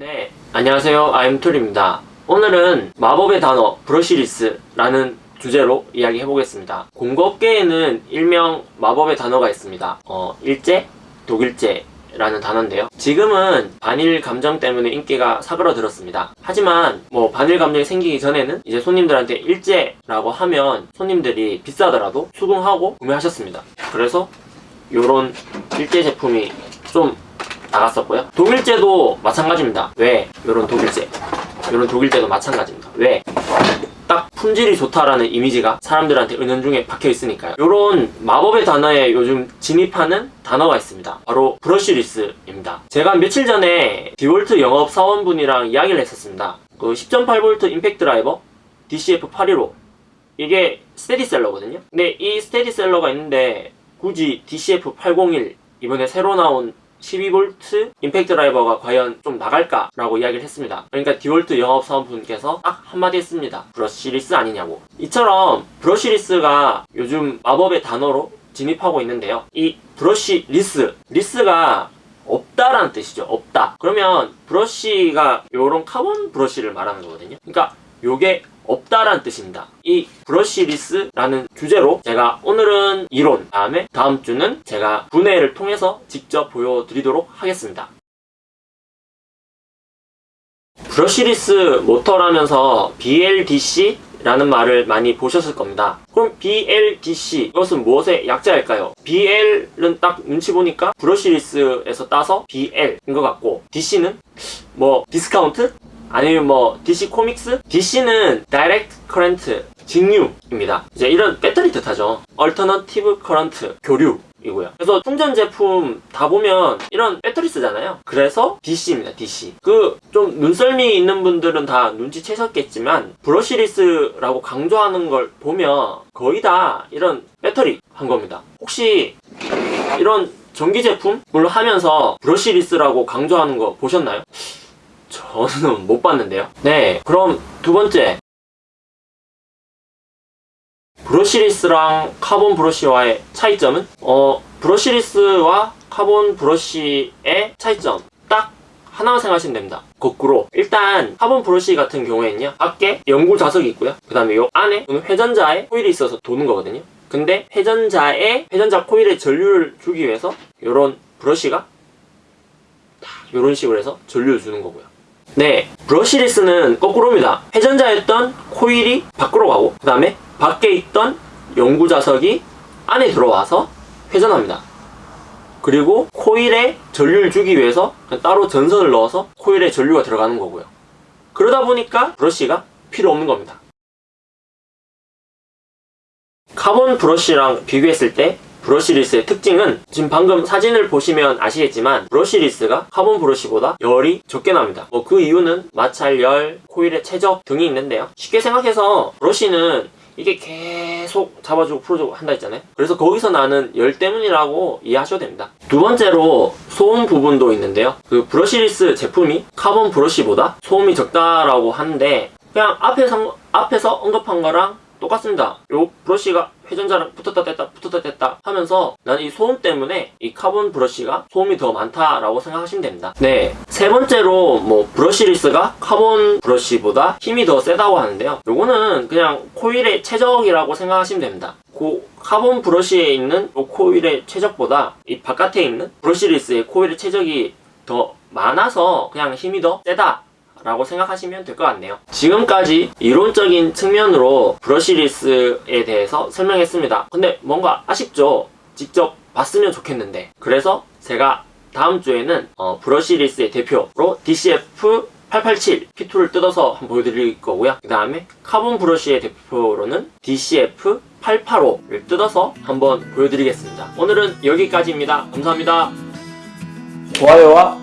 네, 안녕하세요. 아임툴입니다. 오늘은 마법의 단어 브러시리스라는 주제로 이야기해 보겠습니다. 공급계에는 일명 마법의 단어가 있습니다. 어, 일제, 독일제 라는 단어인데요. 지금은 반일 감정 때문에 인기가 사그러들었습니다. 하지만 뭐 반일 감정이 생기기 전에는 이제 손님들한테 일제라고 하면 손님들이 비싸더라도 수긍하고 구매하셨습니다. 그래서 요런 일제 제품이 좀 나갔었고요. 독일제도 마찬가지입니다. 왜? 요런 독일제. 요런 독일제도 마찬가지입니다. 왜? 딱 품질이 좋다라는 이미지가 사람들한테 은연중에 박혀 있으니까요. 요런 마법의 단어에 요즘 진입하는 단어가 있습니다. 바로 브러쉬리스입니다. 제가 며칠 전에 디월트 영업 사원분이랑 이야기를 했었습니다. 그 10.8V 임팩트 드라이버 DCF815 이게 스테디셀러거든요. 근데 이 스테디셀러가 있는데 굳이 DCF801 이번에 새로 나온 12V 임팩트 드라이버가 과연 좀 나갈까 라고 이야기를 했습니다. 그러니까 디월트 영업사원분께서 딱 한마디 했습니다. brushless 아니냐고. 이처럼 brushless가 요즘 마법의 단어로 진입하고 있는데요. 이 brush less, less가 없다라는 뜻이죠. 없다. 그러면 브러쉬가 요런 카본 브러쉬를 말하는 거거든요. 그러니까 요게 없다라는 뜻입니다. 이 brushless라는 주제로 제가 오늘은 이론, 다음에 다음 주는 제가 분해를 통해서 직접 보여드리도록 하겠습니다. brushless 모터라면서 BLDC 라는 말을 많이 보셨을 겁니다. 그럼 BLDC 이것은 무엇의 약자일까요? BL은 딱 눈치 보니까 brushless에서 따서 BL인 것 같고 DC는 뭐 디스카운트? 아니면 뭐 DC 코믹스? DC는 Direct Current 직류입니다. 이제 이런 배터리 뜻하죠. Alternative Current 교류 이고요. 그래서 충전 제품 다 보면 이런 배터리 쓰잖아요. 그래서 DC입니다. DC. 그 좀 눈썰미 있는 분들은 다 눈치채셨겠지만 brushless라고 강조하는 걸 보면 거의 다 이런 배터리 한 겁니다. 혹시 이런 전기 제품을 하면서 brushless라고 강조하는 거 보셨나요? 저는 못 봤는데요. 네, 그럼 두 번째. brushless랑 카본 브러쉬와의 차이점은? 어, brushless와 카본 브러쉬의 차이점. 딱 하나만 생각하시면 됩니다. 거꾸로. 일단, 카본 브러쉬 같은 경우에는요, 밖에 영구 자석이 있고요. 그 다음에 요 안에 회전자에 코일이 있어서 도는 거거든요. 근데 회전자에, 회전자 코일에 전류를 주기 위해서 요런 브러쉬가 이런 식으로 해서 전류를 주는 거고요. 네, 브러쉬리스는 거꾸로입니다. 회전자였던 코일이 밖으로 가고 그 다음에 밖에 있던 연구 자석이 안에 들어와서 회전합니다. 그리고 코일에 전류를 주기 위해서 따로 전선을 넣어서 코일에 전류가 들어가는 거고요. 그러다 보니까 브러쉬가 필요 없는 겁니다. 카본 브러쉬랑 비교했을 때 brushless의 특징은 지금 방금 사진을 보시면 아시겠지만 brushless가 카본 브러쉬보다 열이 적게 납니다. 뭐 그 이유는 마찰, 열, 코일의 체적 등이 있는데요. 쉽게 생각해서 브러쉬는 이게 계속 잡아주고 풀어주고 한다 했잖아요. 그래서 거기서 나는 열 때문이라고 이해하셔도 됩니다. 두 번째로 소음 부분도 있는데요. 그 brushless 제품이 카본 브러쉬보다 소음이 적다라고 하는데 그냥 앞에서, 앞에서 언급한 거랑 똑같습니다. 요 브러쉬가 회전자랑 붙었다 뗐다 붙었다 뗐다 하면서 난 이 소음 때문에 이 카본 브러쉬가 소음이 더 많다라고 생각하시면 됩니다. 네 세 번째로 뭐 brushless가 카본 브러쉬보다 힘이 더 세다고 하는데요. 요거는 그냥 코일의 체적이라고 생각하시면 됩니다. 그 카본 브러쉬에 있는 요 코일의 체적보다 이 바깥에 있는 brushless의 코일의 체적이 더 많아서 그냥 힘이 더 세다 라고 생각하시면 될 것 같네요. 지금까지 이론적인 측면으로 brushless에 대해서 설명했습니다. 근데 뭔가 아쉽죠? 직접 봤으면 좋겠는데. 그래서 제가 다음 주에는 어, 브러쉬리스의 대표로 DCF 887 P2를 뜯어서 한번 보여드릴 거고요. 그 다음에 카본 브러쉬의 대표로는 DCF 885를 뜯어서 한번 보여드리겠습니다. 오늘은 여기까지입니다. 감사합니다. 좋아요와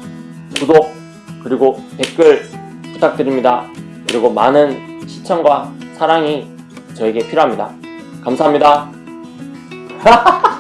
구독 그리고 댓글 부탁드립니다. 그리고 많은 시청과 사랑이 저에게 필요합니다. 감사합니다.